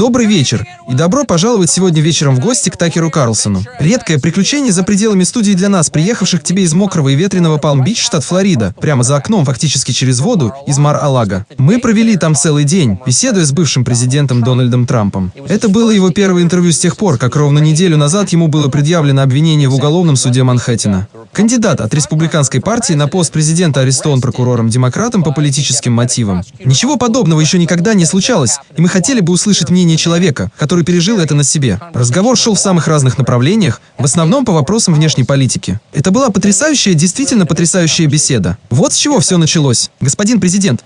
Добрый вечер, и добро пожаловать сегодня вечером в гости к Такеру Карлсону. Редкое приключение за пределами студии для нас, приехавших к тебе из мокрого и ветреного Палм-Бич, штат Флорида, прямо за окном, фактически через воду, из Мар-Алага. Мы провели там целый день, беседуя с бывшим президентом Дональдом Трампом. Это было его первое интервью с тех пор, как ровно неделю назад ему было предъявлено обвинение в уголовном суде Манхэттена. Кандидат от республиканской партии на пост президента арестован прокурором-демократом по политическим мотивам. Ничего подобного еще никогда не случалось, и мы хотели бы услышать мнение человека, который пережил это на себе. Разговор шел в самых разных направлениях, в основном по вопросам внешней политики. Это была потрясающая, действительно потрясающая беседа. Вот с чего все началось. Господин президент,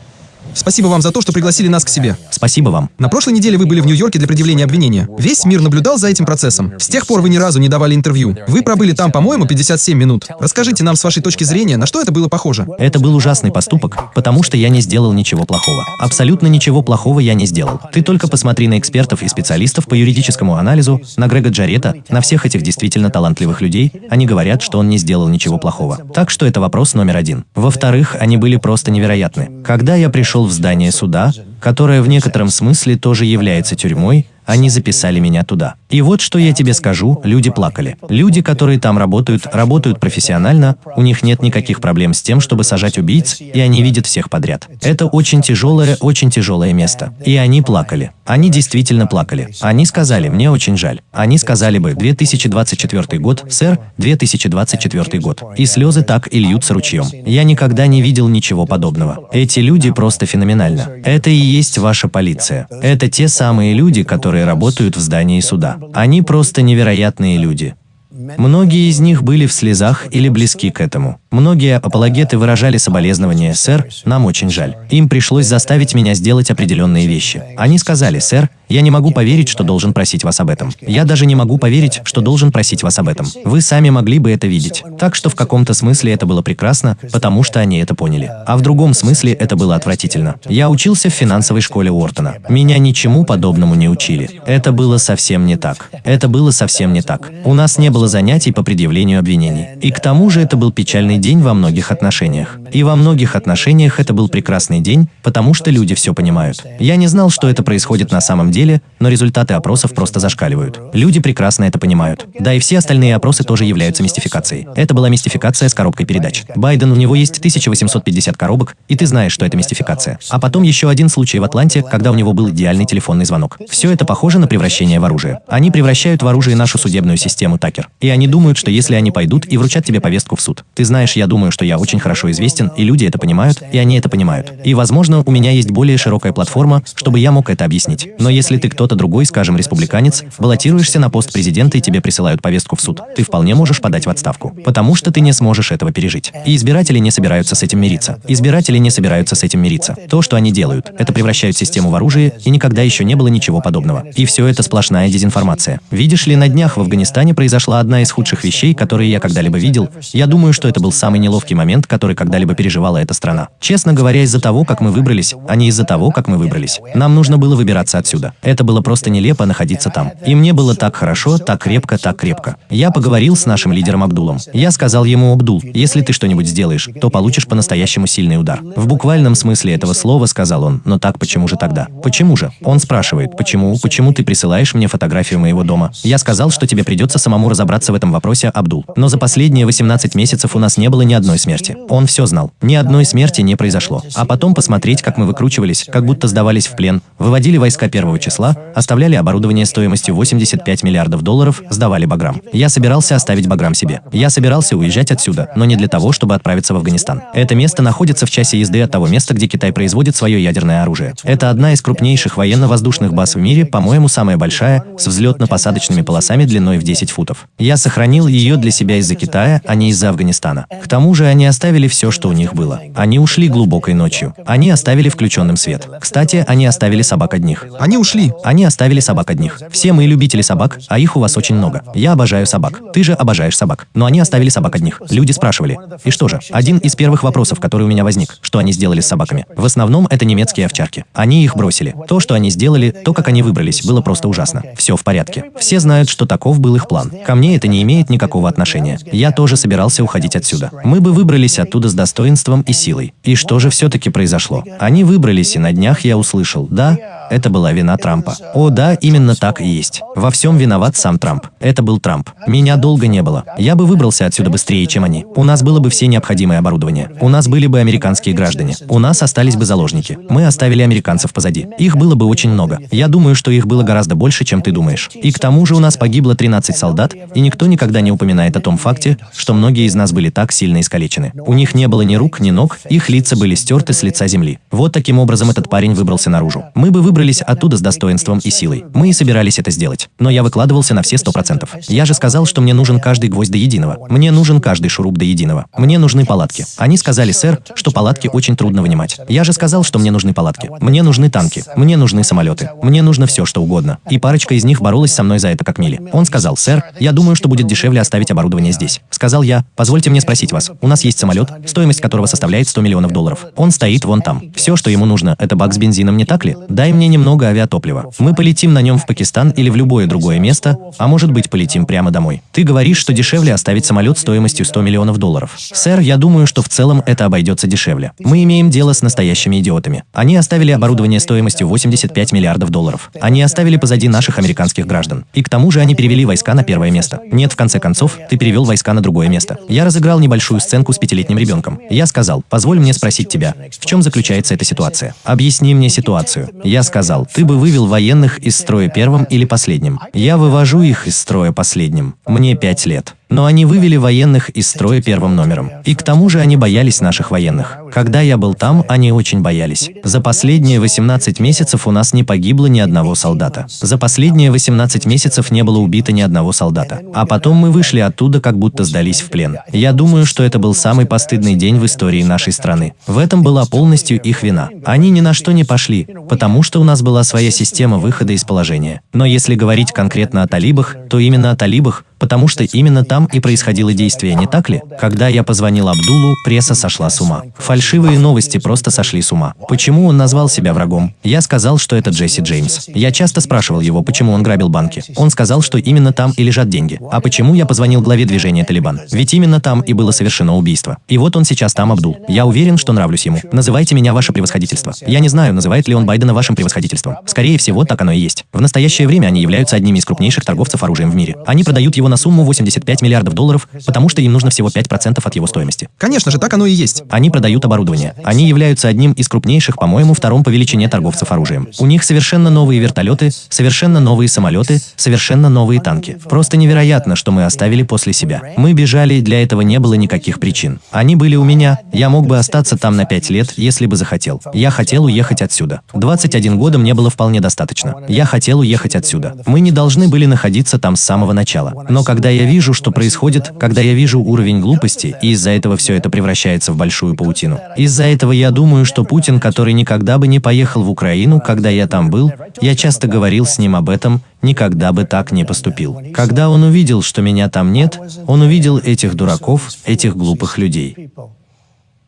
Спасибо вам за то, что пригласили нас к себе. Спасибо вам. На прошлой неделе вы были в Нью-Йорке для предъявления обвинения. Весь мир наблюдал за этим процессом. С тех пор вы ни разу не давали интервью. Вы пробыли там, по-моему, 57 минут. Расскажите нам с вашей точки зрения, на что это было похоже? Это был ужасный поступок, потому что я не сделал ничего плохого. Абсолютно ничего плохого я не сделал. Ты только посмотри на экспертов и специалистов по юридическому анализу, на Грега Джарета, на всех этих действительно талантливых людей. Они говорят, что он не сделал ничего плохого. Так что это вопрос номер один. Во-вторых, они были просто невероятны. Когда я пришел в здание суда, которое в некотором смысле тоже является тюрьмой, они записали меня туда. И вот что я тебе скажу, люди плакали. Люди, которые там работают, работают профессионально, у них нет никаких проблем с тем, чтобы сажать убийц, и они видят всех подряд. Это очень тяжелое, очень тяжелое место. И они плакали. Они действительно плакали. Они сказали, мне очень жаль. Они сказали бы, 2024 год, сэр, 2024 год. И слезы так и льются ручьем. Я никогда не видел ничего подобного. Эти люди просто феноменально. Это и есть ваша полиция. Это те самые люди, которые работают в здании суда. Они просто невероятные люди. Многие из них были в слезах или близки к этому. Многие апологеты выражали соболезнования, сэр, нам очень жаль. Им пришлось заставить меня сделать определенные вещи. Они сказали, сэр, я не могу поверить, что должен просить вас об этом. Я даже не могу поверить, что должен просить вас об этом. Вы сами могли бы это видеть. Так что в каком-то смысле это было прекрасно, потому что они это поняли. А в другом смысле это было отвратительно. Я учился в финансовой школе Уортона. Меня ничему подобному не учили. Это было совсем не так. Это было совсем не так. У нас не было занятий по предъявлению обвинений. И к тому же это был печальный день во многих отношениях. И во многих отношениях это был прекрасный день, потому что люди все понимают. Я не знал, что это происходит на самом деле, но результаты опросов просто зашкаливают. Люди прекрасно это понимают. Да и все остальные опросы тоже являются мистификацией. Это была мистификация с коробкой передач. Байден, у него есть 1850 коробок, и ты знаешь, что это мистификация. А потом еще один случай в Атланте, когда у него был идеальный телефонный звонок. Все это похоже на превращение в оружие. Они превращают в оружие нашу судебную систему, Такер. И они думают, что если они пойдут и вручат тебе повестку в суд. Ты знаешь, я думаю, что я очень хорошо известен и люди это понимают, и они это понимают. И, возможно, у меня есть более широкая платформа, чтобы я мог это объяснить. Но если ты кто-то другой, скажем, республиканец, баллотируешься на пост президента и тебе присылают повестку в суд, ты вполне можешь подать в отставку. Потому что ты не сможешь этого пережить. И избиратели не собираются с этим мириться. Избиратели не собираются с этим мириться. То, что они делают, это превращают систему в оружие, и никогда еще не было ничего подобного. И все это сплошная дезинформация. Видишь ли, на днях в Афганистане произошла одна из худших вещей, которые я когда-либо видел. Я думаю, что это был самый неловкий момент, который когда-либо переживала эта страна. Честно говоря, из-за того, как мы выбрались, а не из-за того, как мы выбрались. Нам нужно было выбираться отсюда. Это было просто нелепо находиться там. И мне было так хорошо, так крепко, так крепко. Я поговорил с нашим лидером Абдулом. Я сказал ему, Абдул, если ты что-нибудь сделаешь, то получишь по-настоящему сильный удар. В буквальном смысле этого слова сказал он, но так почему же тогда? Почему же? Он спрашивает, почему, почему ты присылаешь мне фотографию моего дома? Я сказал, что тебе придется самому разобраться в этом вопросе, Абдул. Но за последние 18 месяцев у нас не было ни одной смерти. Он все знал. Ни одной смерти не произошло. А потом посмотреть, как мы выкручивались, как будто сдавались в плен, выводили войска первого числа, оставляли оборудование стоимостью 85 миллиардов долларов, сдавали Баграм. Я собирался оставить Баграм себе. Я собирался уезжать отсюда, но не для того, чтобы отправиться в Афганистан. Это место находится в часе езды от того места, где Китай производит свое ядерное оружие. Это одна из крупнейших военно-воздушных баз в мире, по-моему, самая большая, с взлетно-посадочными полосами длиной в 10 футов. Я сохранил ее для себя из-за Китая, а не из-за Афганистана. К тому же они оставили все, что у них было. Они ушли глубокой ночью. Они оставили включенным свет. Кстати, они оставили собак одних. Они ушли. Они оставили собак одних. Все мы любители собак, а их у вас очень много. Я обожаю собак. Ты же обожаешь собак. Но они оставили собак одних. Люди спрашивали. И что же? Один из первых вопросов, который у меня возник, что они сделали с собаками. В основном это немецкие овчарки. Они их бросили. То, что они сделали, то, как они выбрались, было просто ужасно. Все в порядке. Все знают, что таков был их план. Ко мне это не имеет никакого отношения. Я тоже собирался уходить отсюда. Оттуда. Мы бы выбрались оттуда с достоинством и силой. И что же все-таки произошло? Они выбрались, и на днях я услышал, да, это была вина Трампа. О да, именно так и есть. Во всем виноват сам Трамп. Это был Трамп. Меня долго не было. Я бы выбрался отсюда быстрее, чем они. У нас было бы все необходимое оборудование. У нас были бы американские граждане. У нас остались бы заложники. Мы оставили американцев позади. Их было бы очень много. Я думаю, что их было гораздо больше, чем ты думаешь. И к тому же у нас погибло 13 солдат, и никто никогда не упоминает о том факте, что многие из нас были так сильно искалечены. У них не было ни рук, ни ног, их лица были стерты с лица земли. Вот таким образом этот парень выбрался наружу. Мы бы выбрались оттуда с достоинством и силой. Мы и собирались это сделать. Но я выкладывался на все сто процентов. Я же сказал, что мне нужен каждый гвоздь до единого. Мне нужен каждый шуруп до единого. Мне нужны палатки. Они сказали, сэр, что палатки очень трудно вынимать. Я же сказал, что мне нужны палатки. Мне нужны танки. Мне нужны самолеты. Мне нужно все, что угодно. И парочка из них боролась со мной за это как мили. Он сказал, сэр, я думаю, что будет дешевле оставить оборудование здесь. Сказал я, позвольте мне спросить вас. У нас есть самолет, стоимость которого составляет 100 миллионов долларов. Он стоит вон там. Все, что ему нужно, это бак с бензином, не так ли? Дай мне немного авиатоплива. Мы полетим на нем в Пакистан или в любое другое место, а может быть полетим прямо домой. Ты говоришь, что дешевле оставить самолет стоимостью 100 миллионов долларов. Сэр, я думаю, что в целом это обойдется дешевле. Мы имеем дело с настоящими идиотами. Они оставили оборудование стоимостью 85 миллиардов долларов. Они оставили позади наших американских граждан. И к тому же они перевели войска на первое место. Нет, в конце концов, ты перевел войска на другое место. Я разыграл небольшую сценку с пятилетним ребенком. Я сказал, позволь мне спросить тебя, в чем заключается эта ситуация? Объясни мне ситуацию. Я сказал, ты бы вывел военных из строя первым или последним. Я вывожу их из строя последним. Мне пять лет. Но они вывели военных из строя первым номером. И к тому же они боялись наших военных. Когда я был там, они очень боялись. За последние 18 месяцев у нас не погибло ни одного солдата. За последние 18 месяцев не было убито ни одного солдата. А потом мы вышли оттуда, как будто сдались в плен. Я думаю, что это был самый постыдный день в истории нашей страны. В этом была полностью их вина. Они ни на что не пошли, потому что у нас была своя система выхода из положения. Но если говорить конкретно о талибах, то именно о талибах, потому что именно там и происходило действие, не так ли? Когда я позвонил Абдулу, пресса сошла с ума. Фальшивые новости просто сошли с ума. Почему он назвал себя врагом? Я сказал, что это Джесси Джеймс. Я часто спрашивал его, почему он грабил банки. Он сказал, что именно там и лежат деньги. А почему я позвонил главе движения Талибан? Ведь именно там и было совершено убийство. И вот он сейчас там, Абдул. Я уверен, что нравлюсь ему. Называйте меня ваше превосходительство. Я не знаю, называет ли он Байдена вашим превосходительством. Скорее всего, так оно и есть. В настоящее время они являются одними из крупнейших торговцев оружием в мире. Они продают его на сумму 85 миллиардов долларов, потому что им нужно всего 5% от его стоимости. Конечно же, так оно и есть. Они продают оборудование. Они являются одним из крупнейших, по-моему, втором по величине торговцев оружием. У них совершенно новые вертолеты, совершенно новые самолеты, совершенно новые танки. Просто невероятно, что мы оставили после себя. Мы бежали, для этого не было никаких причин. Они были у меня, я мог бы остаться там на 5 лет, если бы захотел. Я хотел уехать отсюда. 21 года мне было вполне достаточно. Я хотел уехать отсюда. Мы не должны были находиться там с самого начала. Но когда я вижу, что происходит, когда я вижу уровень глупости, и из-за этого все это превращается в большую паутину. Из-за этого я думаю, что Путин, который никогда бы не поехал в Украину, когда я там был, я часто говорил с ним об этом, никогда бы так не поступил. Когда он увидел, что меня там нет, он увидел этих дураков, этих глупых людей.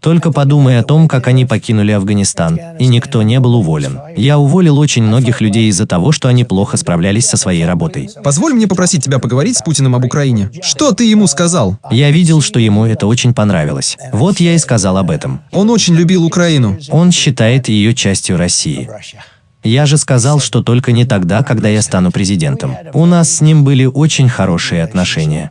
Только подумай о том, как они покинули Афганистан, и никто не был уволен. Я уволил очень многих людей из-за того, что они плохо справлялись со своей работой. Позволь мне попросить тебя поговорить с Путиным об Украине. Что ты ему сказал? Я видел, что ему это очень понравилось. Вот я и сказал об этом. Он очень любил Украину. Он считает ее частью России. Я же сказал, что только не тогда, когда я стану президентом. У нас с ним были очень хорошие отношения.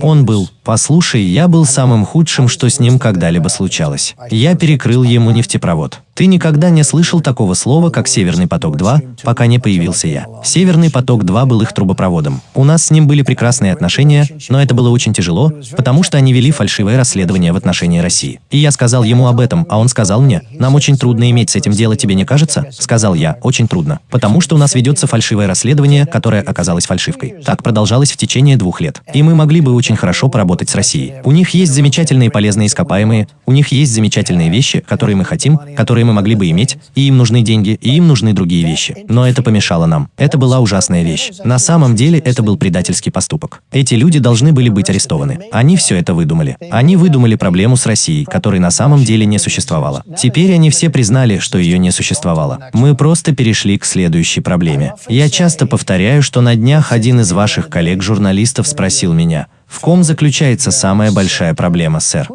Он был, послушай, я был самым худшим, что с ним когда-либо случалось. Я перекрыл ему нефтепровод. Ты никогда не слышал такого слова, как «Северный поток-2», пока не появился я. «Северный поток-2» был их трубопроводом. У нас с ним были прекрасные отношения, но это было очень тяжело, потому что они вели фальшивое расследование в отношении России. И я сказал ему об этом, а он сказал мне, «Нам очень трудно иметь с этим дело, тебе не кажется?» Сказал я, «Очень трудно, потому что у нас ведется фальшивое расследование, которое оказалось фальшивкой». Так продолжалось в течение двух лет. И мы могли бы очень хорошо поработать с Россией. У них есть замечательные полезные ископаемые, у них есть замечательные вещи, которые мы хотим, которые мы могли бы иметь, и им нужны деньги, и им нужны другие вещи. Но это помешало нам. Это была ужасная вещь. На самом деле это был предательский поступок. Эти люди должны были быть арестованы. Они все это выдумали. Они выдумали проблему с Россией, которой на самом деле не существовало. Теперь они все признали, что ее не существовало. Мы просто перешли к следующей проблеме. Я часто повторяю, что на днях один из ваших коллег-журналистов спросил меня, В ком заключается самая большая проблема, сэр?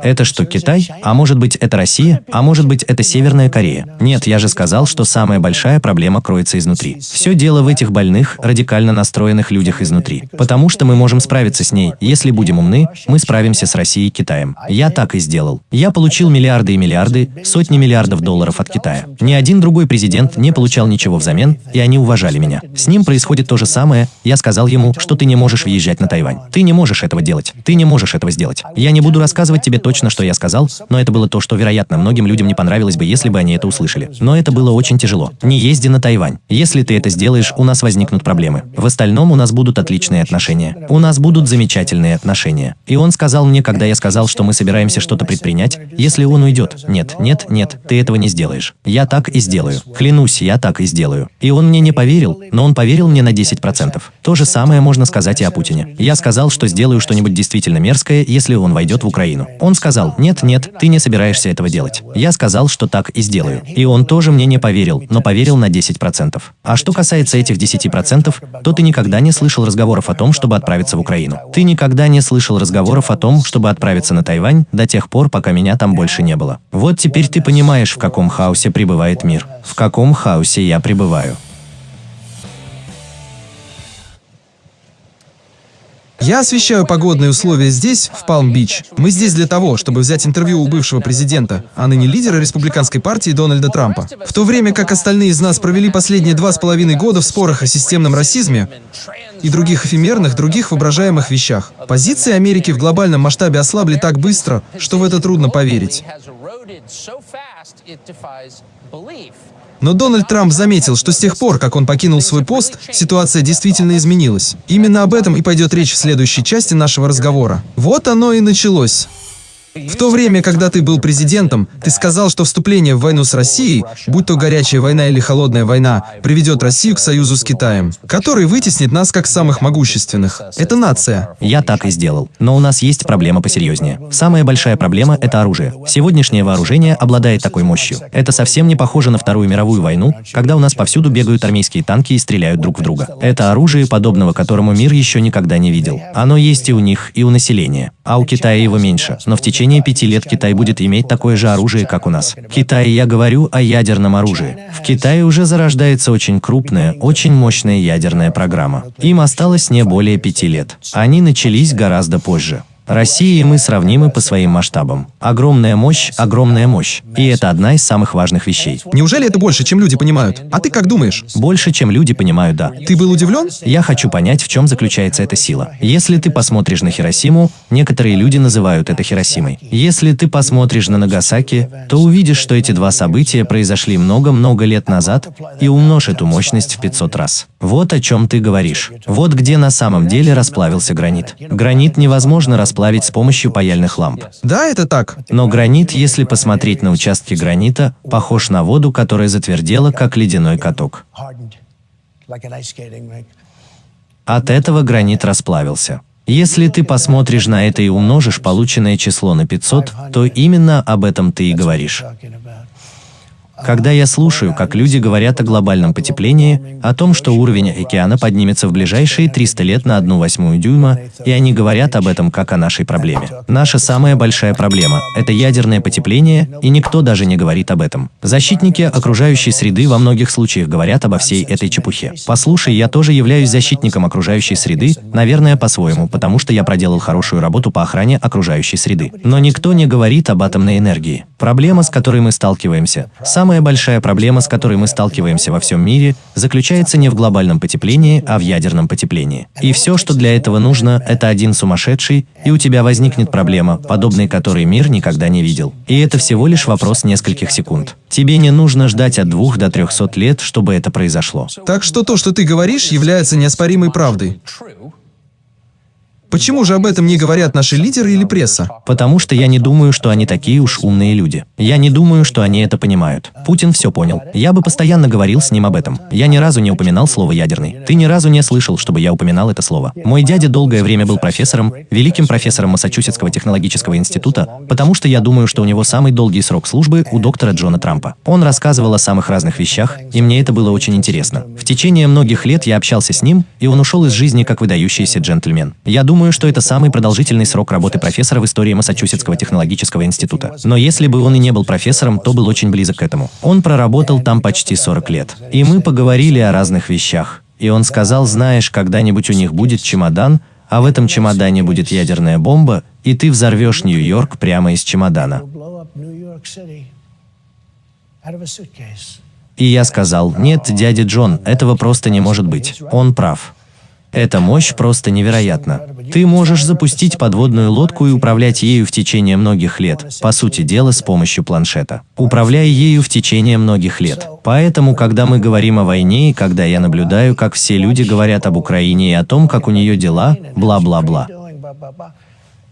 Это что, Китай? А может быть, это Россия? А может быть, это Северная Корея? Нет, я же сказал, что самая большая проблема кроется изнутри. Все дело в этих больных, радикально настроенных людях изнутри. Потому что мы можем справиться с ней. Если будем умны, мы справимся с Россией и Китаем. Я так и сделал. Я получил миллиарды и миллиарды, сотни миллиардов долларов от Китая. Ни один другой президент не получал ничего взамен, и они уважали меня. С ним происходит то же самое. Я сказал ему, что ты не можешь въезжать на Тайвань. Ты не можешь этого делать. Ты не можешь этого сделать. Я не буду рассказывать тебе точно, что я сказал, но это было то, что, вероятно, многим людям не понравилось бы, если бы они это услышали. Но это было очень тяжело. Не езди на Тайвань. Если ты это сделаешь, у нас возникнут проблемы. В остальном у нас будут отличные отношения. У нас будут замечательные отношения. И он сказал мне, когда я сказал, что мы собираемся что-то предпринять, если он уйдет. Нет, нет, нет, ты этого не сделаешь. Я так и сделаю. Клянусь, я так и сделаю. И он мне не поверил, но он поверил мне на 10%. То же самое можно сказать и о Путине. Я сказал, что сделаю что-нибудь действительно мерзкое, если он войдет в Украину. Он сказал, нет, нет, ты не собираешься этого делать. Я сказал, что так и сделаю. И он тоже мне не поверил, но поверил на 10%. А что касается этих 10%, то ты никогда не слышал разговоров о том, чтобы отправиться в Украину. Ты никогда не слышал разговоров о том, чтобы отправиться на Тайвань до тех пор, пока меня там больше не было. Вот теперь ты понимаешь, в каком хаосе пребывает мир. В каком хаосе я пребываю. Я освещаю погодные условия здесь, в Палм-Бич. Мы здесь для того, чтобы взять интервью у бывшего президента, а ныне лидера республиканской партии Дональда Трампа. В то время как остальные из нас провели последние два с половиной года в спорах о системном расизме и других эфемерных, других воображаемых вещах. Позиции Америки в глобальном масштабе ослабли так быстро, что в это трудно поверить. Но Дональд Трамп заметил, что с тех пор, как он покинул свой пост, ситуация действительно изменилась. Именно об этом и пойдет речь в следующей части нашего разговора. Вот оно и началось. В то время, когда ты был президентом, ты сказал, что вступление в войну с Россией, будь то горячая война или холодная война, приведет Россию к союзу с Китаем, который вытеснит нас как самых могущественных. Это нация. Я так и сделал. Но у нас есть проблема посерьезнее. Самая большая проблема – это оружие. Сегодняшнее вооружение обладает такой мощью. Это совсем не похоже на Вторую мировую войну, когда у нас повсюду бегают армейские танки и стреляют друг в друга. Это оружие, подобного которому мир еще никогда не видел. Оно есть и у них, и у населения. А у Китая его меньше. Но в течение течение пяти лет Китай будет иметь такое же оружие, как у нас. Китай, я говорю о ядерном оружии. В Китае уже зарождается очень крупная, очень мощная ядерная программа. Им осталось не более пяти лет. Они начались гораздо позже. Россия и мы сравнимы по своим масштабам. Огромная мощь, огромная мощь. И это одна из самых важных вещей. Неужели это больше, чем люди понимают? А ты как думаешь? Больше, чем люди понимают, да. Ты был удивлен? Я хочу понять, в чем заключается эта сила. Если ты посмотришь на Хиросиму, некоторые люди называют это Хиросимой. Если ты посмотришь на Нагасаки, то увидишь, что эти два события произошли много-много лет назад, и умножь эту мощность в 500 раз. Вот о чем ты говоришь. Вот где на самом деле расплавился гранит. Гранит невозможно расплавить расплавить с помощью паяльных ламп. Да, это так. Но гранит, если посмотреть на участки гранита, похож на воду, которая затвердела, как ледяной каток. От этого гранит расплавился. Если ты посмотришь на это и умножишь полученное число на 500, то именно об этом ты и говоришь. Когда я слушаю, как люди говорят о глобальном потеплении, о том, что уровень океана поднимется в ближайшие 300 лет на одну восьмую дюйма, и они говорят об этом как о нашей проблеме. Наша самая большая проблема – это ядерное потепление, и никто даже не говорит об этом. Защитники окружающей среды во многих случаях говорят обо всей этой чепухе. Послушай, я тоже являюсь защитником окружающей среды, наверное, по-своему, потому что я проделал хорошую работу по охране окружающей среды. Но никто не говорит об атомной энергии. Проблема, с которой мы сталкиваемся, самая Самая большая проблема, с которой мы сталкиваемся во всем мире, заключается не в глобальном потеплении, а в ядерном потеплении. И все, что для этого нужно, это один сумасшедший, и у тебя возникнет проблема, подобной которой мир никогда не видел. И это всего лишь вопрос нескольких секунд. Тебе не нужно ждать от двух до трехсот лет, чтобы это произошло. Так что то, что ты говоришь, является неоспоримой правдой. Почему же об этом не говорят наши лидеры или пресса? Потому что я не думаю, что они такие уж умные люди. Я не думаю, что они это понимают. Путин все понял. Я бы постоянно говорил с ним об этом. Я ни разу не упоминал слово «ядерный». Ты ни разу не слышал, чтобы я упоминал это слово. Мой дядя долгое время был профессором, великим профессором Массачусетского технологического института, потому что я думаю, что у него самый долгий срок службы у доктора Джона Трампа. Он рассказывал о самых разных вещах, и мне это было очень интересно. В течение многих лет я общался с ним, и он ушел из жизни как выдающийся джентльмен. Я думаю, думаю, что это самый продолжительный срок работы профессора в истории Массачусетского технологического института. Но если бы он и не был профессором, то был очень близок к этому. Он проработал там почти 40 лет. И мы поговорили о разных вещах. И он сказал, знаешь, когда-нибудь у них будет чемодан, а в этом чемодане будет ядерная бомба, и ты взорвешь Нью-Йорк прямо из чемодана. И я сказал, нет, дядя Джон, этого просто не может быть. Он прав. Эта мощь просто невероятна. Ты можешь запустить подводную лодку и управлять ею в течение многих лет, по сути дела с помощью планшета. Управляя ею в течение многих лет. Поэтому, когда мы говорим о войне и когда я наблюдаю, как все люди говорят об Украине и о том, как у нее дела, бла-бла-бла,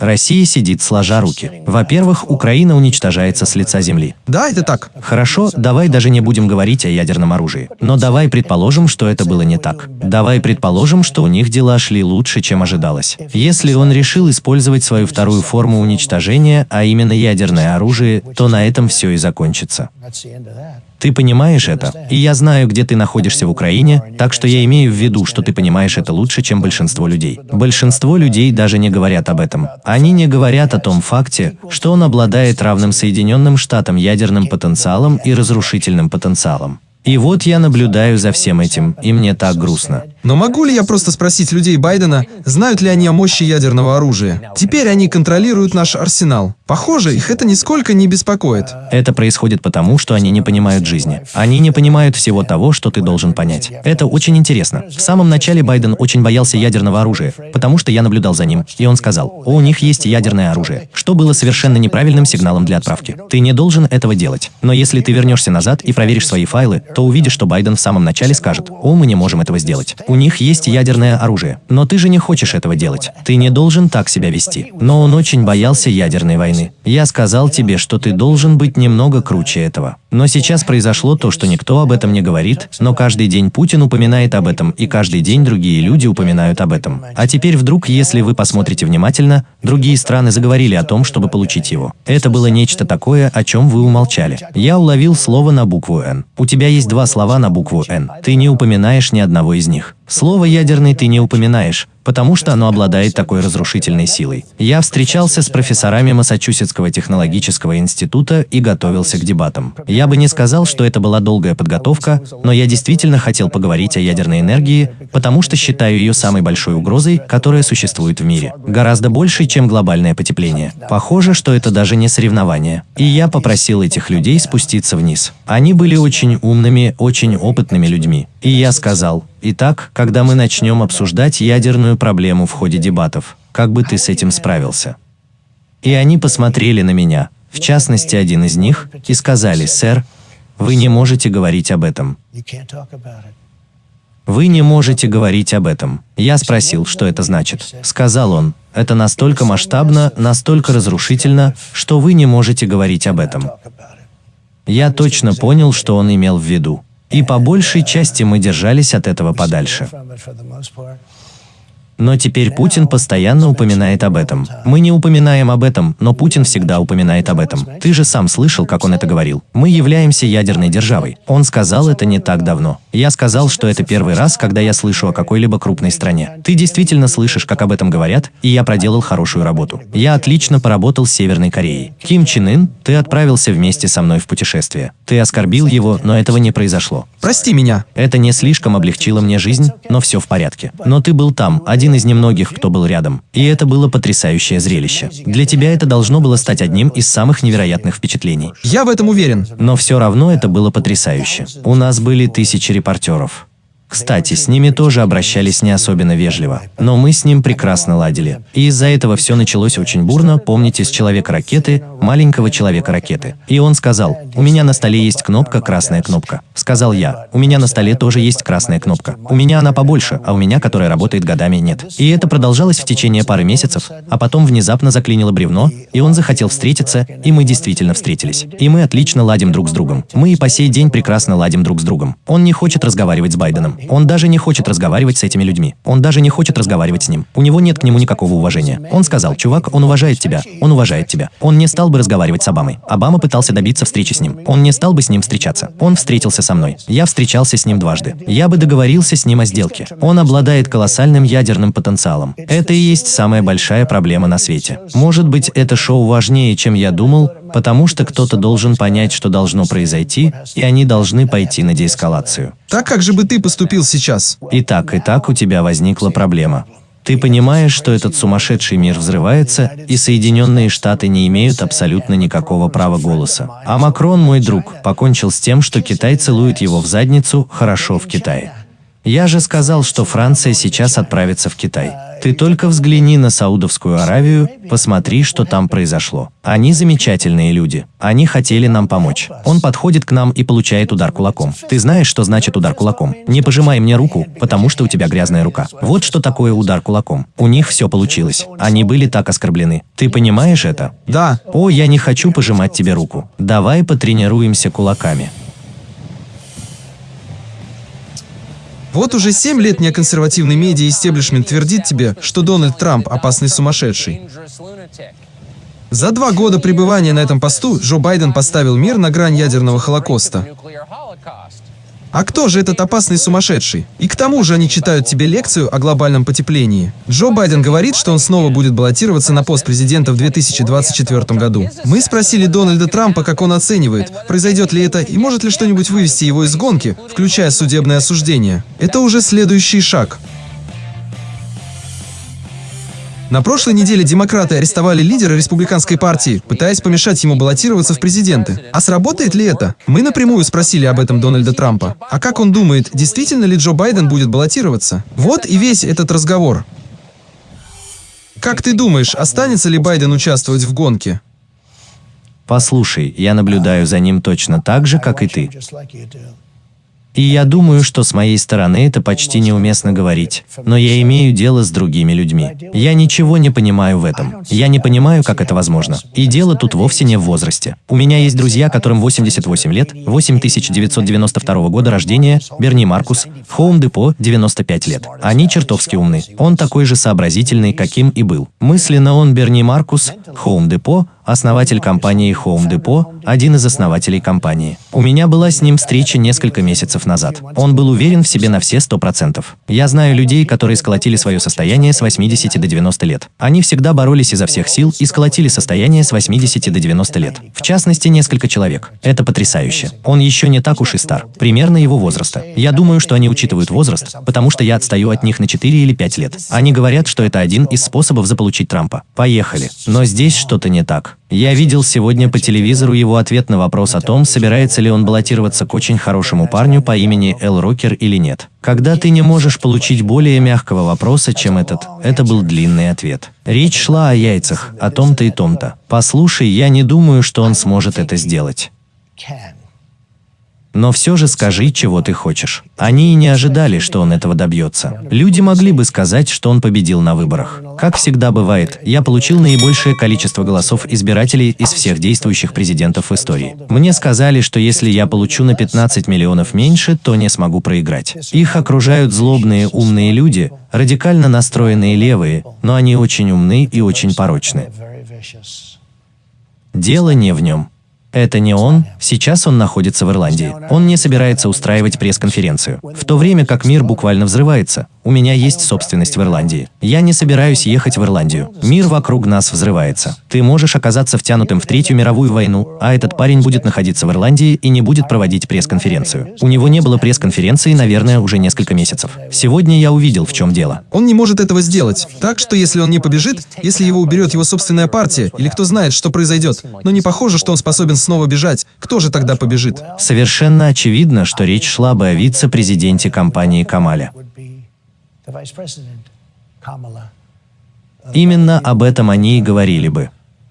Россия сидит сложа руки. Во-первых, Украина уничтожается с лица земли. Да, это так. Хорошо, давай даже не будем говорить о ядерном оружии. Но давай предположим, что это было не так. Давай предположим, что у них дела шли лучше, чем ожидалось. Если он решил использовать свою вторую форму уничтожения, а именно ядерное оружие, то на этом все и закончится. Ты понимаешь это? И я знаю, где ты находишься в Украине, так что я имею в виду, что ты понимаешь это лучше, чем большинство людей. Большинство людей даже не говорят об этом. Они не говорят о том факте, что он обладает равным Соединенным Штатам ядерным потенциалом и разрушительным потенциалом. И вот я наблюдаю за всем этим, и мне так грустно. Но могу ли я просто спросить людей Байдена, знают ли они о мощи ядерного оружия? Теперь они контролируют наш арсенал. Похоже, их это нисколько не беспокоит. Это происходит потому, что они не понимают жизни. Они не понимают всего того, что ты должен понять. Это очень интересно. В самом начале Байден очень боялся ядерного оружия, потому что я наблюдал за ним, и он сказал, «О, у них есть ядерное оружие», что было совершенно неправильным сигналом для отправки. Ты не должен этого делать. Но если ты вернешься назад и проверишь свои файлы, то увидишь, что Байден в самом начале скажет, «О, мы не можем этого сделать. У них есть ядерное оружие. Но ты же не хочешь этого делать. Ты не должен так себя вести». Но он очень боялся ядерной войны. Я сказал тебе, что ты должен быть немного круче этого. Но сейчас произошло то, что никто об этом не говорит, но каждый день Путин упоминает об этом, и каждый день другие люди упоминают об этом. А теперь вдруг, если вы посмотрите внимательно, другие страны заговорили о том, чтобы получить его. Это было нечто такое, о чем вы умолчали. Я уловил слово на букву «Н». У тебя есть два слова на букву «Н». Ты не упоминаешь ни одного из них. Слово «ядерный» ты не упоминаешь, потому что оно обладает такой разрушительной силой. Я встречался с профессорами Массачусетского технологического института и готовился к дебатам. Я бы не сказал, что это была долгая подготовка, но я действительно хотел поговорить о ядерной энергии, потому что считаю ее самой большой угрозой, которая существует в мире. Гораздо больше, чем глобальное потепление. Похоже, что это даже не соревнование. И я попросил этих людей спуститься вниз. Они были очень умными, очень опытными людьми. И я сказал, итак, когда мы начнем обсуждать ядерную проблему в ходе дебатов, как бы ты с этим справился? И они посмотрели на меня, в частности один из них, и сказали, сэр, вы не можете говорить об этом. Вы не можете говорить об этом. Я спросил, что это значит. Сказал он, это настолько масштабно, настолько разрушительно, что вы не можете говорить об этом. Я точно понял, что он имел в виду. И по большей части мы держались от этого подальше. Но теперь Путин постоянно упоминает об этом. Мы не упоминаем об этом, но Путин всегда упоминает об этом. Ты же сам слышал, как он это говорил. Мы являемся ядерной державой. Он сказал это не так давно. Я сказал, что это первый раз, когда я слышу о какой-либо крупной стране. Ты действительно слышишь, как об этом говорят, и я проделал хорошую работу. Я отлично поработал с Северной Кореей. Ким Чен Ын, ты отправился вместе со мной в путешествие. Ты оскорбил его, но этого не произошло. Прости меня. Это не слишком облегчило мне жизнь, но все в порядке. Но ты был там, один из немногих, кто был рядом. И это было потрясающее зрелище. Для тебя это должно было стать одним из самых невероятных впечатлений. Я в этом уверен. Но все равно это было потрясающе. У нас были тысячи репортеров. Кстати, с ними тоже обращались не особенно вежливо, но мы с ним прекрасно ладили. И из-за этого все началось очень бурно, помните, с Человека-ракеты, маленького Человека-ракеты. И он сказал, у меня на столе есть кнопка, красная кнопка. Сказал я, у меня на столе тоже есть красная кнопка. У меня она побольше, а у меня, которая работает годами, нет. И это продолжалось в течение пары месяцев, а потом внезапно заклинило бревно, и он захотел встретиться, и мы действительно встретились. И мы отлично ладим друг с другом. Мы и по сей день прекрасно ладим друг с другом. Он не хочет разговаривать с Байденом. Он даже не хочет разговаривать с этими людьми. Он даже не хочет разговаривать с ним. У него нет к нему никакого уважения. Он сказал, чувак, он уважает тебя. Он уважает тебя. Он не стал бы разговаривать с Обамой. Обама пытался добиться встречи с ним. Он не стал бы с ним встречаться. Он встретился со мной. Я встречался с ним дважды. Я бы договорился с ним о сделке. Он обладает колоссальным ядерным потенциалом. Это и есть самая большая проблема на свете. Может быть, это шоу важнее, чем я думал, потому что кто-то должен понять, что должно произойти, и они должны пойти на деэскалацию. Так как же бы ты поступил сейчас? И так, и так у тебя возникла проблема. Ты понимаешь, что этот сумасшедший мир взрывается, и Соединенные Штаты не имеют абсолютно никакого права голоса. А Макрон, мой друг, покончил с тем, что Китай целует его в задницу хорошо в Китае. Я же сказал, что Франция сейчас отправится в Китай. Ты только взгляни на Саудовскую Аравию, посмотри, что там произошло. Они замечательные люди. Они хотели нам помочь. Он подходит к нам и получает удар кулаком. Ты знаешь, что значит удар кулаком? Не пожимай мне руку, потому что у тебя грязная рука. Вот что такое удар кулаком. У них все получилось. Они были так оскорблены. Ты понимаешь это? Да. О, я не хочу пожимать тебе руку. Давай потренируемся кулаками. Вот уже семь лет неконсервативный медиа-истеблишмент твердит тебе, что Дональд Трамп опасный сумасшедший. За два года пребывания на этом посту Джо Байден поставил мир на грань ядерного холокоста. А кто же этот опасный сумасшедший? И к тому же они читают тебе лекцию о глобальном потеплении. Джо Байден говорит, что он снова будет баллотироваться на пост президента в 2024 году. Мы спросили Дональда Трампа, как он оценивает, произойдет ли это и может ли что-нибудь вывести его из гонки, включая судебное осуждение. Это уже следующий шаг. На прошлой неделе демократы арестовали лидера республиканской партии, пытаясь помешать ему баллотироваться в президенты. А сработает ли это? Мы напрямую спросили об этом Дональда Трампа. А как он думает, действительно ли Джо Байден будет баллотироваться? Вот и весь этот разговор. Как ты думаешь, останется ли Байден участвовать в гонке? Послушай, я наблюдаю за ним точно так же, как и ты. И я думаю, что с моей стороны это почти неуместно говорить, но я имею дело с другими людьми. Я ничего не понимаю в этом. Я не понимаю, как это возможно. И дело тут вовсе не в возрасте. У меня есть друзья, которым 88 лет, 8992 года рождения, Берни Маркус, Хоум Депо, 95 лет. Они чертовски умны. Он такой же сообразительный, каким и был. Мысленно он Берни Маркус, Хоум Депо, основатель компании Home Depot, один из основателей компании. У меня была с ним встреча несколько месяцев назад. Он был уверен в себе на все 100%. Я знаю людей, которые сколотили свое состояние с 80 до 90 лет. Они всегда боролись изо всех сил и сколотили состояние с 80 до 90 лет. В частности, несколько человек. Это потрясающе. Он еще не так уж и стар. Примерно его возраста. Я думаю, что они учитывают возраст, потому что я отстаю от них на 4 или 5 лет. Они говорят, что это один из способов заполучить Трампа. Поехали. Но здесь что-то не так. Я видел сегодня по телевизору его ответ на вопрос о том, собирается ли он баллотироваться к очень хорошему парню по имени Эл Рокер или нет. Когда ты не можешь получить более мягкого вопроса, чем этот, это был длинный ответ. Речь шла о яйцах, о том-то и том-то. Послушай, я не думаю, что он сможет это сделать. Но все же скажи, чего ты хочешь. Они и не ожидали, что он этого добьется. Люди могли бы сказать, что он победил на выборах. Как всегда бывает, я получил наибольшее количество голосов избирателей из всех действующих президентов в истории. Мне сказали, что если я получу на 15 миллионов меньше, то не смогу проиграть. Их окружают злобные умные люди, радикально настроенные левые, но они очень умны и очень порочны. Дело не в нем. Это не он, сейчас он находится в Ирландии. Он не собирается устраивать пресс-конференцию. В то время как мир буквально взрывается, у меня есть собственность в Ирландии. Я не собираюсь ехать в Ирландию. Мир вокруг нас взрывается. Ты можешь оказаться втянутым в Третью мировую войну, а этот парень будет находиться в Ирландии и не будет проводить пресс-конференцию. У него не было пресс-конференции, наверное, уже несколько месяцев. Сегодня я увидел, в чем дело. Он не может этого сделать. Так что если он не побежит, если его уберет его собственная партия, или кто знает, что произойдет, но не похоже, что он способен снова бежать, кто же тогда побежит? Совершенно очевидно, что речь шла бы о вице-президенте компании Камаля. Именно об этом они и говорили бы.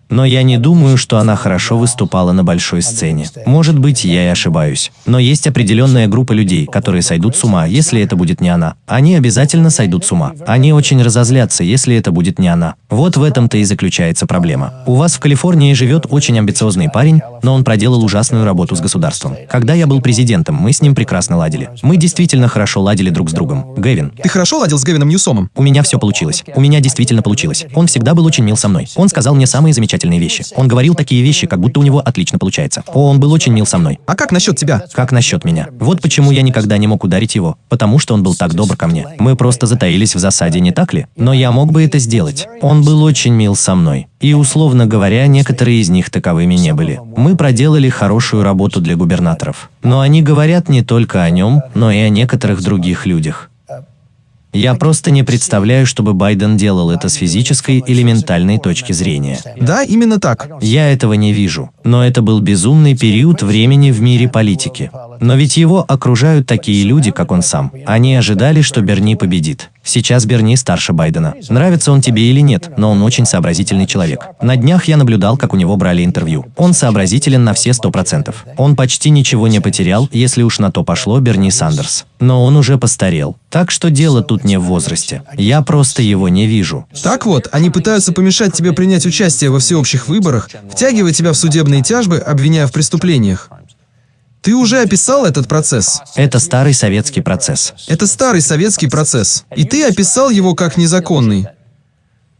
Но я не думаю, что она хорошо выступала на большой сцене. Может быть, я и ошибаюсь. Но есть определенная группа людей, которые сойдут с ума, если это будет не она. Они обязательно сойдут с ума. Они очень разозлятся, если это будет не она. Вот в этом-то и заключается проблема. У вас в Калифорнии живет очень амбициозный парень, но он проделал ужасную работу с государством. Когда я был президентом, мы с ним прекрасно ладили. Мы действительно хорошо ладили друг с другом. Гэвин. Ты хорошо ладил с Гевином Ньюсомом? У меня все получилось. У меня действительно получилось. Он всегда был очень мил со мной. Он сказал мне самые замечательные вещи. Он говорил такие вещи, как будто у него отлично получается. О, он был очень мил со мной. А как насчет тебя? Как насчет меня? Вот почему я никогда не мог ударить его, потому что он был так добр ко мне. Мы просто затаились в засаде, не так ли? Но я мог бы это сделать. Он был очень мил со мной. И, условно говоря, некоторые из них таковыми не были. Мы проделали хорошую работу для губернаторов. Но они говорят не только о нем, но и о некоторых других людях. Я просто не представляю, чтобы Байден делал это с физической или ментальной точки зрения. Да, именно так. Я этого не вижу. Но это был безумный период времени в мире политики. Но ведь его окружают такие люди, как он сам. Они ожидали, что Берни победит. Сейчас Берни старше Байдена. Нравится он тебе или нет, но он очень сообразительный человек. На днях я наблюдал, как у него брали интервью. Он сообразителен на все сто процентов. Он почти ничего не потерял, если уж на то пошло Берни Сандерс. Но он уже постарел. Так что дело тут не в возрасте. Я просто его не вижу. Так вот, они пытаются помешать тебе принять участие во всеобщих выборах, втягивая тебя в судебные тяжбы, обвиняя в преступлениях. Ты уже описал этот процесс. Это старый советский процесс. Это старый советский процесс. И ты описал его как незаконный.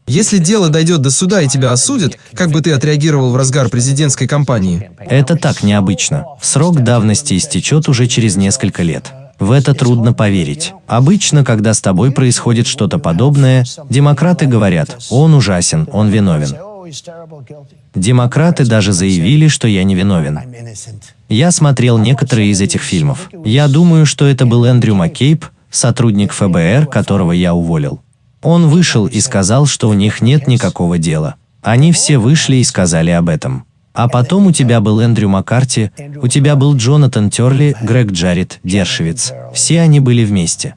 Если дело дойдет до суда и тебя осудят, как бы ты отреагировал в разгар президентской кампании? Это так необычно. Срок давности истечет уже через несколько лет. В это трудно поверить. Обычно, когда с тобой происходит что-то подобное, демократы говорят, он ужасен, он виновен. Демократы даже заявили, что я не виновен. Я смотрел некоторые из этих фильмов. Я думаю, что это был Эндрю Маккейб, сотрудник ФБР, которого я уволил. Он вышел и сказал, что у них нет никакого дела. Они все вышли и сказали об этом. А потом у тебя был Эндрю Маккарти, у тебя был Джонатан Терли, Грег Джаред, Дершевиц. Все они были вместе.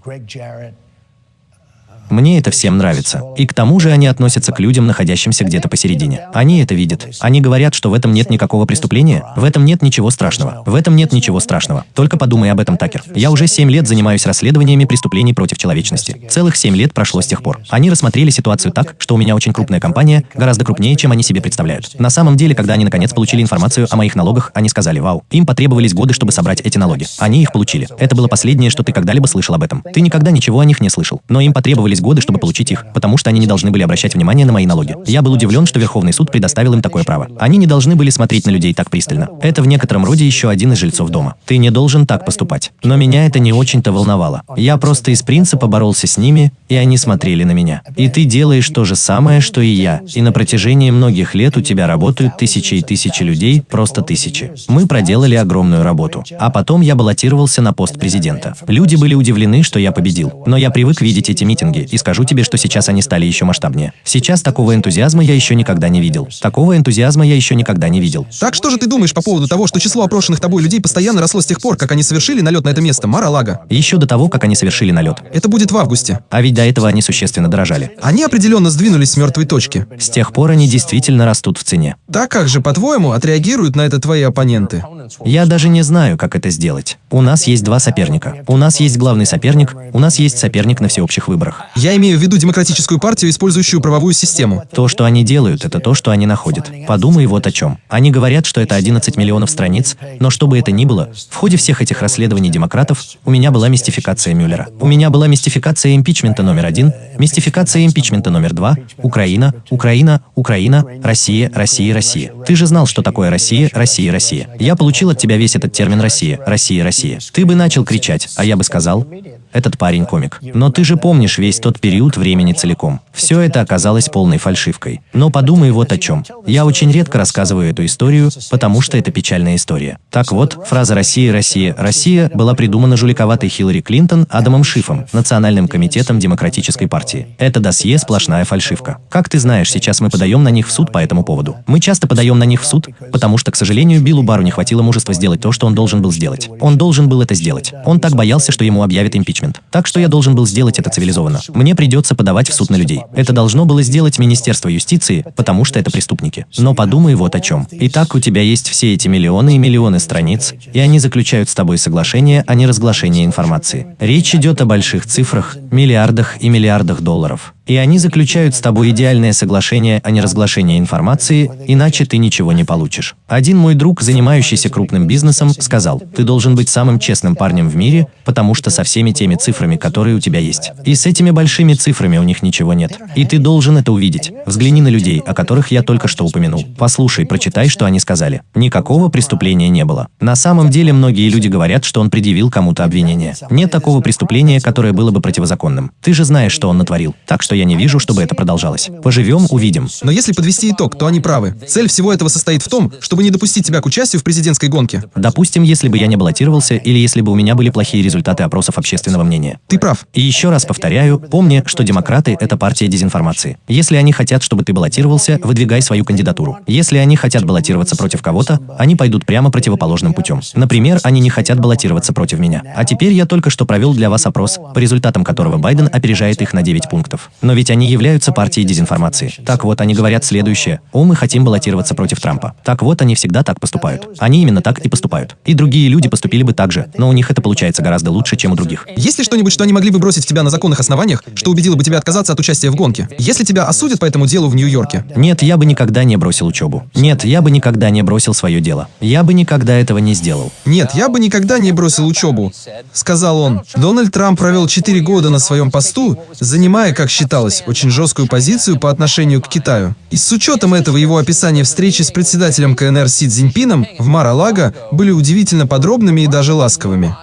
Мне это всем нравится. И к тому же они относятся к людям, находящимся где-то посередине. Они это видят. Они говорят, что в этом нет никакого преступления, в этом нет ничего страшного. В этом нет ничего страшного. Только подумай об этом, Такер. Я уже 7 лет занимаюсь расследованиями преступлений против человечности. Целых 7 лет прошло с тех пор. Они рассмотрели ситуацию так, что у меня очень крупная компания, гораздо крупнее, чем они себе представляют. На самом деле, когда они наконец получили информацию о моих налогах, они сказали, вау, им потребовались годы, чтобы собрать эти налоги. Они их получили. Это было последнее, что ты когда-либо слышал об этом. Ты никогда ничего о них не слышал. Но им потребовались годы, чтобы получить их, потому что они не должны были обращать внимание на мои налоги. Я был удивлен, что Верховный суд предоставил им такое право. Они не должны были смотреть на людей так пристально. Это в некотором роде еще один из жильцов дома. Ты не должен так поступать. Но меня это не очень-то волновало. Я просто из принципа боролся с ними, и они смотрели на меня. И ты делаешь то же самое, что и я. И на протяжении многих лет у тебя работают тысячи и тысячи людей, просто тысячи. Мы проделали огромную работу. А потом я баллотировался на пост президента. Люди были удивлены, что я победил. Но я привык видеть эти митинги, и скажу тебе, что сейчас они стали еще масштабнее. Сейчас такого энтузиазма я еще никогда не видел. Такого энтузиазма я еще никогда не видел. Так что же ты думаешь по поводу того, что число опрошенных тобой людей постоянно росло с тех пор, как они совершили налет на это место, Мара-Лага? Еще до того, как они совершили налет. Это будет в августе. А ведь до этого они существенно дорожали. Они определенно сдвинулись с мертвой точки. С тех пор они действительно растут в цене. Так как же, по-твоему, отреагируют на это твои оппоненты? Я даже не знаю, как это сделать. У нас есть два соперника. У нас есть главный соперник, у нас есть соперник на всеобщих выборах. Я имею в виду демократическую партию, использующую правовую систему. То, что они делают, это то, что они находят. Подумай вот о чем. Они говорят, что это 11 миллионов страниц, но что бы это ни было, в ходе всех этих расследований демократов у меня была мистификация Мюллера. У меня была мистификация импичмента номер один, мистификация импичмента номер два, Украина, Украина, Украина, Россия, Россия, Россия. Ты же знал, что такое Россия, Россия, Россия. Я получил от тебя весь этот термин Россия, Россия, Россия. Ты бы начал кричать, а я бы сказал, этот парень комик. Но ты же помнишь весь тот период времени целиком. Все это оказалось полной фальшивкой. Но подумай вот о чем. Я очень редко рассказываю эту историю, потому что это печальная история. Так вот, фраза «Россия, Россия, Россия» была придумана жуликоватой Хиллари Клинтон Адамом Шифом, Национальным комитетом Демократической партии. Это досье сплошная фальшивка. Как ты знаешь, сейчас мы подаем на них в суд по этому поводу. Мы часто подаем на них в суд, потому что, к сожалению, Биллу Бару не хватило мужества сделать то, что он должен был сделать. Он должен был это сделать. Он так боялся, что ему объявят импичмент. Так что я должен был сделать это цивилизованно. Мне придется подавать в суд на людей. Это должно было сделать Министерство юстиции, потому что это преступники. Но подумай вот о чем. Итак, у тебя есть все эти миллионы и миллионы страниц, и они заключают с тобой соглашение о неразглашении информации. Речь идет о больших цифрах, миллиардах и миллиардах долларов. И они заключают с тобой идеальное соглашение о неразглашении информации, иначе ты ничего не получишь. Один мой друг, занимающийся крупным бизнесом, сказал, ты должен быть самым честным парнем в мире, потому что со всеми теми цифрами, которые у тебя есть. И с этими большими цифрами у них ничего нет. И ты должен это увидеть. Взгляни на людей, о которых я только что упомянул. Послушай, прочитай, что они сказали. Никакого преступления не было. На самом деле многие люди говорят, что он предъявил кому-то обвинение. Нет такого преступления, которое было бы противозаконным. Ты же знаешь, что он натворил. Так что я не вижу, чтобы это продолжалось. Поживем, увидим. Но если подвести итог, то они правы. Цель всего этого состоит в том, чтобы не допустить тебя к участию в президентской гонке. Допустим, если бы я не баллотировался или если бы у меня были плохие результаты опросов общественного мнения. Ты прав. И еще раз повторяю, помни, что демократы – это партия дезинформации. Если они хотят, чтобы ты баллотировался, выдвигай свою кандидатуру. Если они хотят баллотироваться против кого-то, они пойдут прямо противоположным путем. Например, они не хотят баллотироваться против меня. А теперь я только что провел для вас опрос, по результатам которого Байден опережает их на 9 пунктов. Но ведь они являются партией дезинформации. Так вот, они говорят следующее. О, мы хотим баллотироваться против Трампа. Так вот, они всегда так поступают. Они именно так и поступают. И другие люди поступили бы так же, но у них это получается гораздо лучше, чем у других. Есть ли что-нибудь, что они могли бы бросить в тебя на законных основаниях, что убедило бы тебя отказаться от участия в гонке? Если тебя осудят по этому делу в Нью-Йорке? Нет, я бы никогда не бросил учебу. Нет, я бы никогда не бросил свое дело. Я бы никогда этого не сделал. Нет, я бы никогда не бросил учебу, сказал он. Дональд Трамп провел 4 года на своем посту, занимая, как считалось, очень жесткую позицию по отношению к Китаю. И с учетом этого его описания встречи с председателем КНР Си Цзиньпином в Мар-а-Лаго были удивительно подробными и даже ласковыми.